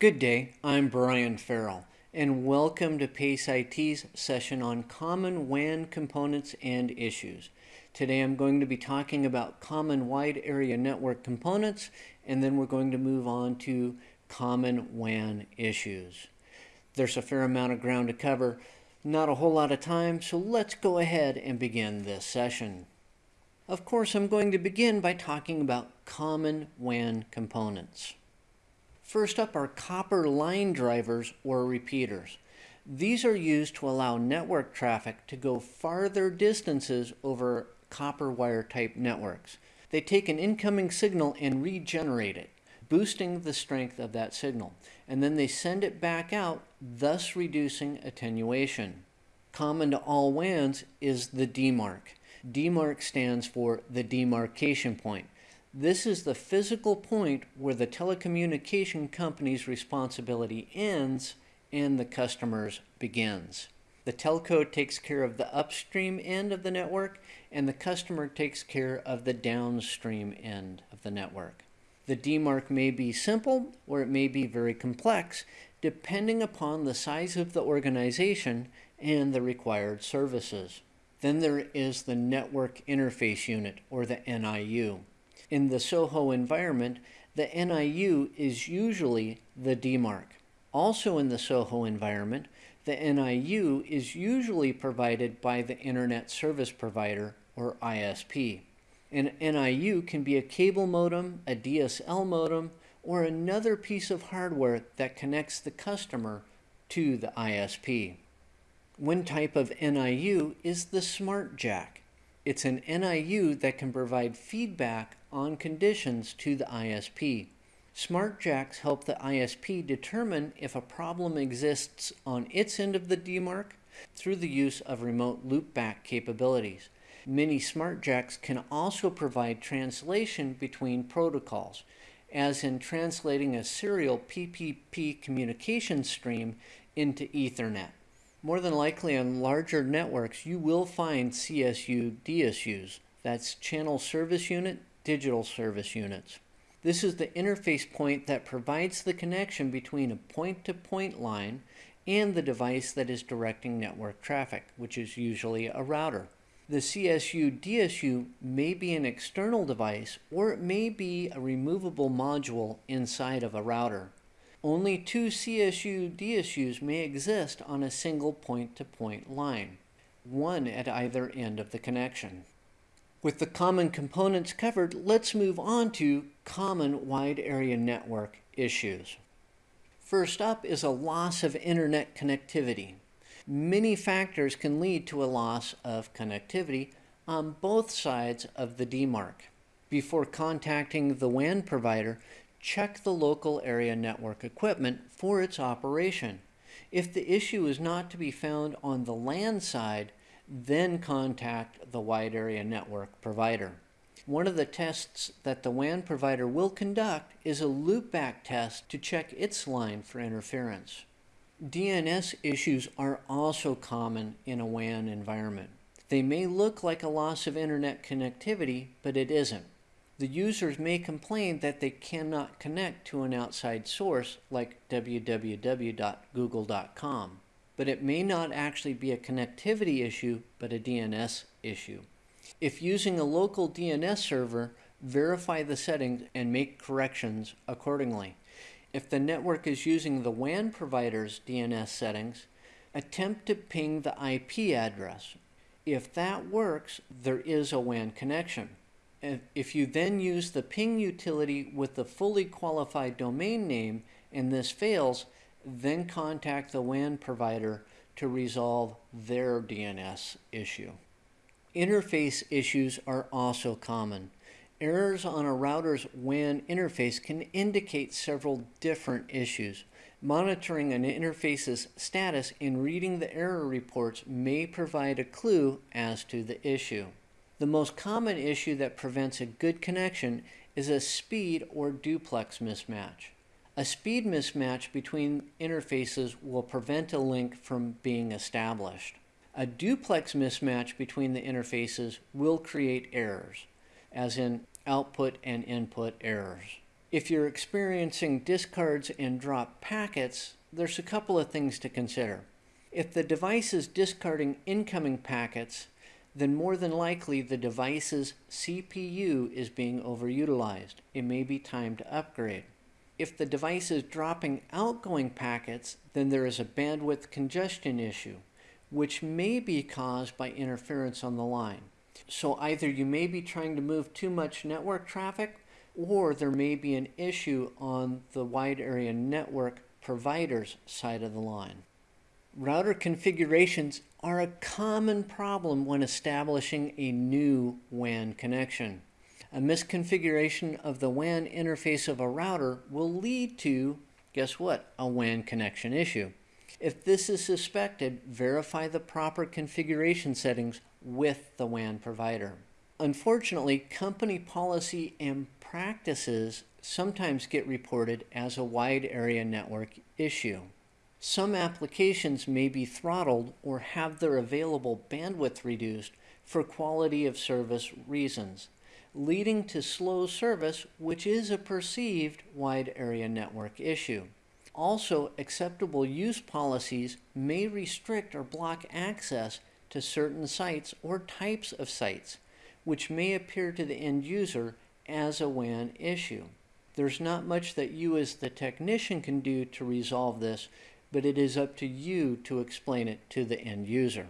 Good day, I'm Brian Farrell, and welcome to PACE IT's session on common WAN components and issues. Today I'm going to be talking about common wide area network components, and then we're going to move on to common WAN issues. There's a fair amount of ground to cover, not a whole lot of time, so let's go ahead and begin this session. Of course, I'm going to begin by talking about common WAN components. First up are copper line drivers or repeaters. These are used to allow network traffic to go farther distances over copper wire type networks. They take an incoming signal and regenerate it, boosting the strength of that signal, and then they send it back out, thus reducing attenuation. Common to all WANs is the demarc. DMARC stands for the demarcation point. This is the physical point where the telecommunication company's responsibility ends and the customer's begins. The telco takes care of the upstream end of the network and the customer takes care of the downstream end of the network. The demarc may be simple or it may be very complex depending upon the size of the organization and the required services. Then there is the Network Interface Unit, or the NIU. In the SOHO environment, the NIU is usually the demarc. Also in the SOHO environment, the NIU is usually provided by the Internet Service Provider, or ISP. An NIU can be a cable modem, a DSL modem, or another piece of hardware that connects the customer to the ISP. One type of NIU is the Smart Jack. It's an NIU that can provide feedback on conditions to the ISP. Smart Jacks help the ISP determine if a problem exists on its end of the demarc through the use of remote loopback capabilities. Many Smart Jacks can also provide translation between protocols, as in translating a serial PPP communication stream into Ethernet. More than likely on larger networks, you will find CSU DSUs. That's Channel Service Unit, Digital Service Units. This is the interface point that provides the connection between a point-to-point -point line and the device that is directing network traffic, which is usually a router. The CSU DSU may be an external device or it may be a removable module inside of a router. Only two CSU DSUs may exist on a single point-to-point -point line, one at either end of the connection. With the common components covered, let's move on to common wide area network issues. First up is a loss of internet connectivity. Many factors can lead to a loss of connectivity on both sides of the demarc. Before contacting the WAN provider, check the local area network equipment for its operation. If the issue is not to be found on the LAN side, then contact the wide area network provider. One of the tests that the WAN provider will conduct is a loopback test to check its line for interference. DNS issues are also common in a WAN environment. They may look like a loss of internet connectivity, but it isn't. The users may complain that they cannot connect to an outside source like www.google.com, but it may not actually be a connectivity issue, but a DNS issue. If using a local DNS server, verify the settings and make corrections accordingly. If the network is using the WAN provider's DNS settings, attempt to ping the IP address. If that works, there is a WAN connection. If you then use the ping utility with the fully qualified domain name and this fails, then contact the WAN provider to resolve their DNS issue. Interface issues are also common. Errors on a router's WAN interface can indicate several different issues. Monitoring an interface's status and reading the error reports may provide a clue as to the issue. The most common issue that prevents a good connection is a speed or duplex mismatch. A speed mismatch between interfaces will prevent a link from being established. A duplex mismatch between the interfaces will create errors, as in output and input errors. If you're experiencing discards and drop packets, there's a couple of things to consider. If the device is discarding incoming packets, then more than likely the device's CPU is being overutilized. It may be time to upgrade. If the device is dropping outgoing packets, then there is a bandwidth congestion issue, which may be caused by interference on the line. So either you may be trying to move too much network traffic, or there may be an issue on the wide area network provider's side of the line. Router configurations are a common problem when establishing a new WAN connection. A misconfiguration of the WAN interface of a router will lead to, guess what, a WAN connection issue. If this is suspected, verify the proper configuration settings with the WAN provider. Unfortunately, company policy and practices sometimes get reported as a wide area network issue. Some applications may be throttled or have their available bandwidth reduced for quality of service reasons leading to slow service, which is a perceived wide area network issue. Also, acceptable use policies may restrict or block access to certain sites or types of sites, which may appear to the end user as a WAN issue. There's not much that you as the technician can do to resolve this, but it is up to you to explain it to the end user.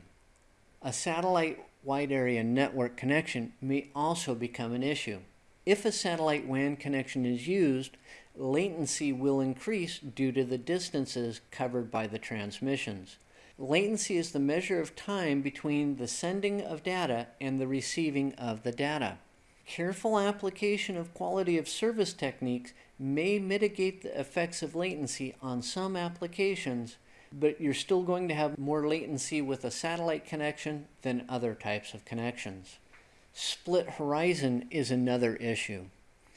A satellite wide area network connection may also become an issue. If a satellite WAN connection is used, latency will increase due to the distances covered by the transmissions. Latency is the measure of time between the sending of data and the receiving of the data. Careful application of quality of service techniques may mitigate the effects of latency on some applications but you're still going to have more latency with a satellite connection than other types of connections. Split horizon is another issue.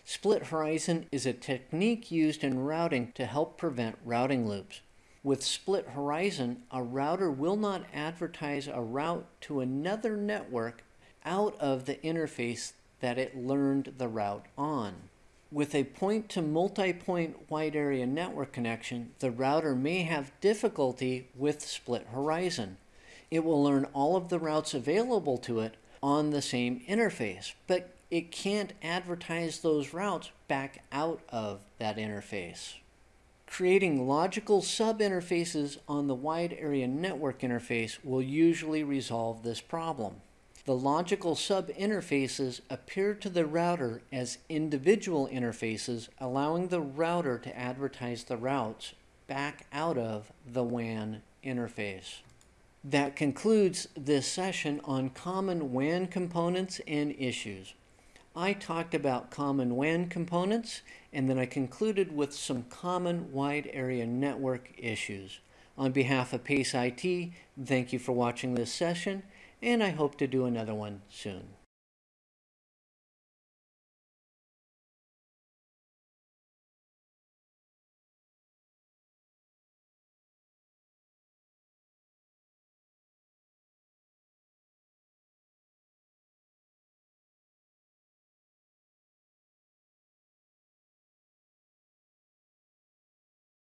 Split horizon is a technique used in routing to help prevent routing loops. With split horizon, a router will not advertise a route to another network out of the interface that it learned the route on. With a point to multi-point wide area network connection, the router may have difficulty with split horizon. It will learn all of the routes available to it on the same interface, but it can't advertise those routes back out of that interface. Creating logical sub-interfaces on the wide area network interface will usually resolve this problem. The logical sub-interfaces appear to the router as individual interfaces, allowing the router to advertise the routes back out of the WAN interface. That concludes this session on common WAN components and issues. I talked about common WAN components, and then I concluded with some common wide area network issues. On behalf of PACE IT, thank you for watching this session and I hope to do another one soon.